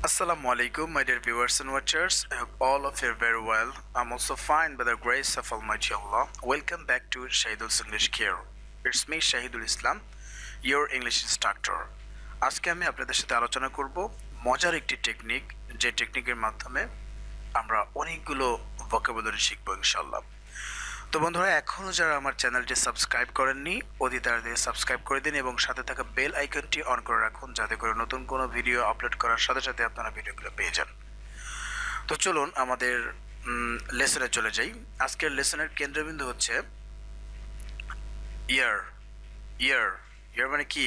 Assalamu alaikum, my dear viewers and watchers. I hope all of you are very well. I'm also fine by the grace of Almighty Allah. Welcome back to Shahidul's English Care. It's me, Shahidul Islam, your English instructor. আজকে আমি আপনাদের সাথে আলোচনা করব মজার একটি technique যে টেকনিকের মাধ্যমে আমরা অনেকগুলো ভোকাবুলারি শিখব ইনশাল্লাহ তো বন্ধুরা এখনও যারা আমার চ্যানেলটি সাবস্ক্রাইব করেননি অতি তাড়াতাড়ি সাবস্ক্রাইব করে দিন এবং সাথে থাকা বেল আইকনটি অন করে রাখুন যাতে করে নতুন কোনো ভিডিও আপলোড করার সাথে সাথে আপনারা ভিডিওগুলো পেয়ে যান। তো চলুন আমাদের লেসনে চলে যাই। আজকের লেসনের কেন্দ্রবিন্দু হচ্ছে ইয়ার। ইয়ার ইয়ার মানে কি?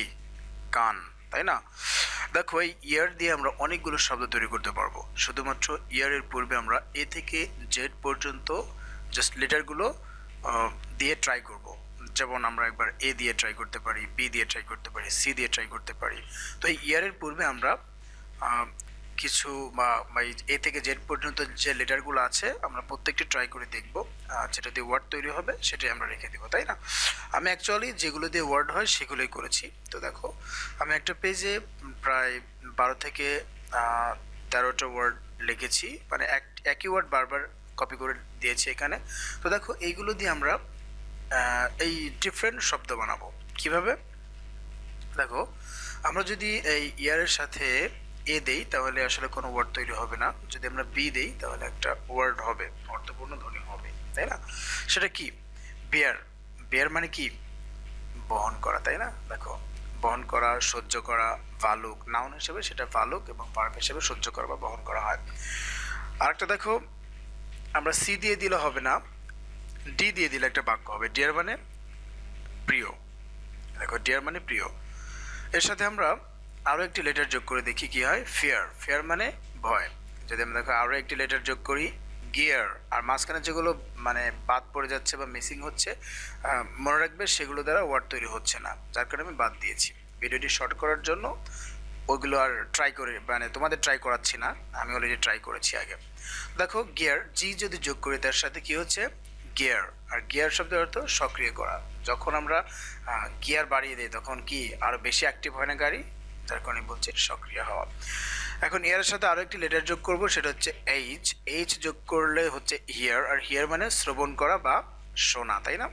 কান, তাই না? দেখো, এই ইয়ার দিয়ে আমরা অনেকগুলো শব্দ তৈরি করতে পারব। শুধুমাত্র ইয়ারের পূর্বে আমরা এ থেকে জেড পর্যন্ত জাস্ট লেটারগুলো দিয়ে ট্রাই করব। যেমন আমরা একবার এ দিয়ে ট্রাই করতে পারি বি দিয়ে ট্রাই করতে পারি সি দিয়ে ট্রাই করতে পারি। তো এই ইয়ারের পূর্বে আমরা কিছু বা এ থেকে জেড পর্যন্ত যে লেটারগুলো আছে, আমরা প্রত্যেকটি ট্রাই করে দেখব। যেটা দিয়ে ওয়ার্ড তৈরি হবে, সেটাই আমরা রেখে দেবো, তাই না? আমি অ্যাকচুয়ালি যেগুলো দিয়ে ওয়ার্ড হয়, সেগুলোই করেছি। তো দেখো, আমি একটা পেজে প্রায় বারো থেকে তেরোটা ওয়ার্ড লিখেছি। মানে এক, একই ওয়ার্ড বারবার কপি করে দিয়েছি এখানে। তো দেখো, এইগুলো দিয়ে আমরা এই ডিফারেন্ট শব্দ বানাবো। কীভাবে? দেখো, আমরা যদি এই ইয়ারের সাথে এ দেই, তাহলে আসলে কোনো ওয়ার্ড তৈরি হবে না। যদি আমরা বি দেই, তাহলে একটা ওয়ার্ড হবে, অর্থপূর্ণ ধ্বনি হবে, তাই না? সেটা কি? বিয়ার বিয়ার মানে কি? বহন করা, তাই না? দেখো, বহন করা, সহ্য করা, ভালুক। নাউন হিসেবে সেটা ভালুক এবং পার্ক হিসেবে সহ্য করা বা বহন করা হয়। আরেকটা দেখো আমরা সি দিয়ে দিলে হবে না, ডি দিয়ে দিলে একটা বাক্য হবে ডিয়ার মানে প্রিয়। দেখো ডিয়ার মানে প্রিয়। এর সাথে আমরা আরও একটি লেটার যোগ করে দেখি, কি হয়? ফেয়ার ফেয়ার মানে ভয়। যদি আমরা দেখো আরও একটি লেটার যোগ করি গিয়ার আর মাঝখানে যেগুলো মানে বাদ পড়ে যাচ্ছে বা মিসিং হচ্ছে মনে রাখবে সেগুলো দ্বারা ওয়ার্ড তৈরি হচ্ছে না। যার কারণে আমি বাদ দিয়েছি। ভিডিওটি শর্ট করার জন্য ওইগুলো আর ট্রাই করে মানে তোমাদের ট্রাই করাচ্ছি না, আমি অলরেডি ট্রাই করেছি আগে। দেখো গিয়ার জি যদি যোগ করি, তার সাথে কি হচ্ছে? গিয়ার আর গিয়ার শব্দের অর্থ সক্রিয় করা। যখন আমরা গিয়ার বাড়িয়ে দিই, তখন কি আরও বেশি অ্যাক্টিভ হয় না গাড়ি? যার কারণে বলছে সক্রিয় হওয়া। এখন ইয়ারের সাথে আরও একটি লেটার যোগ করব, সেটা হচ্ছে এইচ এইচ যোগ করলে হচ্ছে হিয়ার আর হিয়ার মানে শ্রবণ করা বা শোনা, তাই না?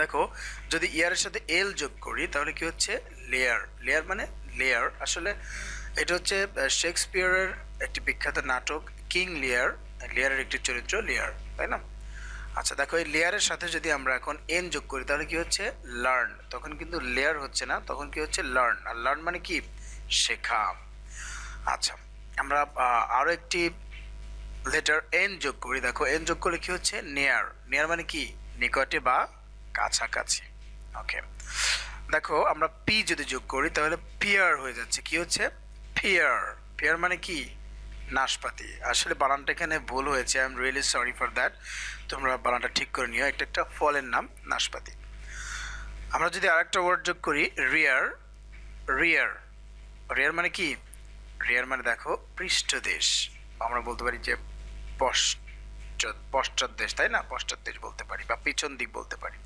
দেখো, যদি ইয়ারের সাথে এল যোগ করি, তাহলে কি হচ্ছে? লেয়ার লেয়ার মানে লেয়ার আসলে এটা হচ্ছে শেক্সপিয়ারের একটি বিখ্যাত নাটক কিং লেয়ার লেয়ারের একটি চরিত্র লেয়ার তাই না? আচ্ছা দেখো, এই লেয়ারের সাথে যদি আমরা এখন এন যোগ করি, তাহলে কি হচ্ছে? লার্ন তখন কিন্তু লেয়ার হচ্ছে না, তখন কি হচ্ছে? লার্ন আর লার্ন মানে কি? শেখা। আচ্ছা আমরা আরও একটি লেটার এন যোগ করি, দেখো এন যোগ করলে কি হচ্ছে? নেয়ার নেয়ার মানে কি? নিকটে বা কাছাকাছি ওকে দেখো, আমরা পি যদি যোগ করি, তাহলে পিয়ার হয়ে যাচ্ছে। কি হচ্ছে? পিয়ার পিয়ার মানে কি? নাশপাতি। আসলে বানানটা এখানে ভুল হয়েছে। I am really sorry for that তোমরা বানানটা ঠিক করে নিও। একটা একটা ফলের নাম নাশপাতি। আমরা যদি আরেকটা ওয়ার্ড যোগ করি রিয়ার রিয়ার রিয়ার মানে কি? রিয়ার মানে দেখো, পৃষ্ঠদেশ। আমরা বলতে পারি যে পশ্চাৎ পশ্চাৎ দেশ তাই না? পশ্চাৎ দেশ বলতে পারি বা পিছন দিক বলতে পারি।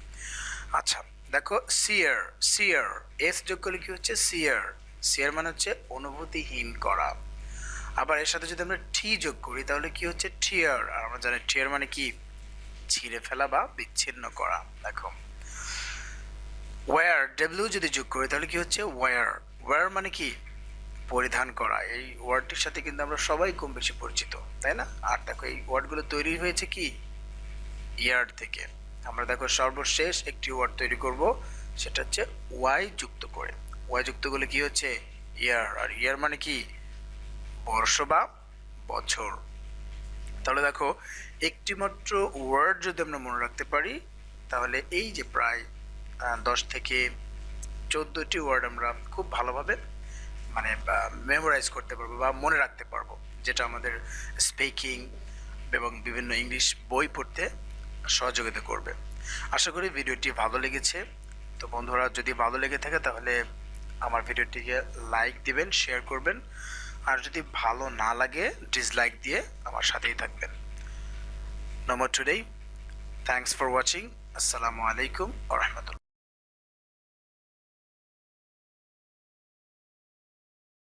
আচ্ছা দেখো সিয়ার সিয়ার এস যোগ করলে কি হচ্ছে? সিয়ার সিয়ার মানে হচ্ছে অনুভূতিহীন করা। আবার এর সাথে যদি আমরা টি যোগ করি, তাহলে কি হচ্ছে? টিয়ার আর আমরা জানি টিয়ার মানে কি? ছিঁড়ে ফেলা বা বিচ্ছিন্ন করা, দেখো। ওয়ার ডব্লিউ যদি যোগ করি, তাহলে কি হচ্ছে? ওয়ার ওয়ার মানে কি? পরিধান করা। এই ওয়ার্ডটির সাথে কিন্তু আমরা সবাই কম বেশি পরিচিত, তাই না? আর দেখো, এই ওয়ার্ডগুলো তৈরি হয়েছে কি? ইয়ার থেকে। আমরা দেখো সর্বশেষ একটি ওয়ার্ড তৈরি করব, সেটা হচ্ছে ওয়াই যুক্ত করে। ওয়াই যুক্ত করলে কি হচ্ছে? ইয়ার আর ইয়ার মানে কি? বর্ষ বা বছর। তাহলে দেখো একটি মাত্র ওয়ার্ড যদি আমরা মনে রাখতে পারি, তাহলে এই যে প্রায় দশ থেকে চোদ্দোটি ওয়ার্ড আমরা খুব ভালোভাবে মানে মেমোরাইজ করতে পারব বা মনে রাখতে পারব, যেটা আমাদের স্পিকিং এবং বিভিন্ন ইংলিশ বই পড়তে সহযোগিতা করবে। আশা করি ভিডিওটি ভালো লেগেছে। তো বন্ধুরা, যদি ভালো লেগে থাকে তাহলে আমার ভিডিওটিকে লাইক দিবেন, শেয়ার করবেন। আর যদি ভালো না লাগে ডিসলাইক দিয়ে আমার সাথেই থাকবেন। নম্বর টুডেই থ্যাংকস ফর ওয়াচিং আসসালামু আলাইকুম আ রহমতুল্লাহ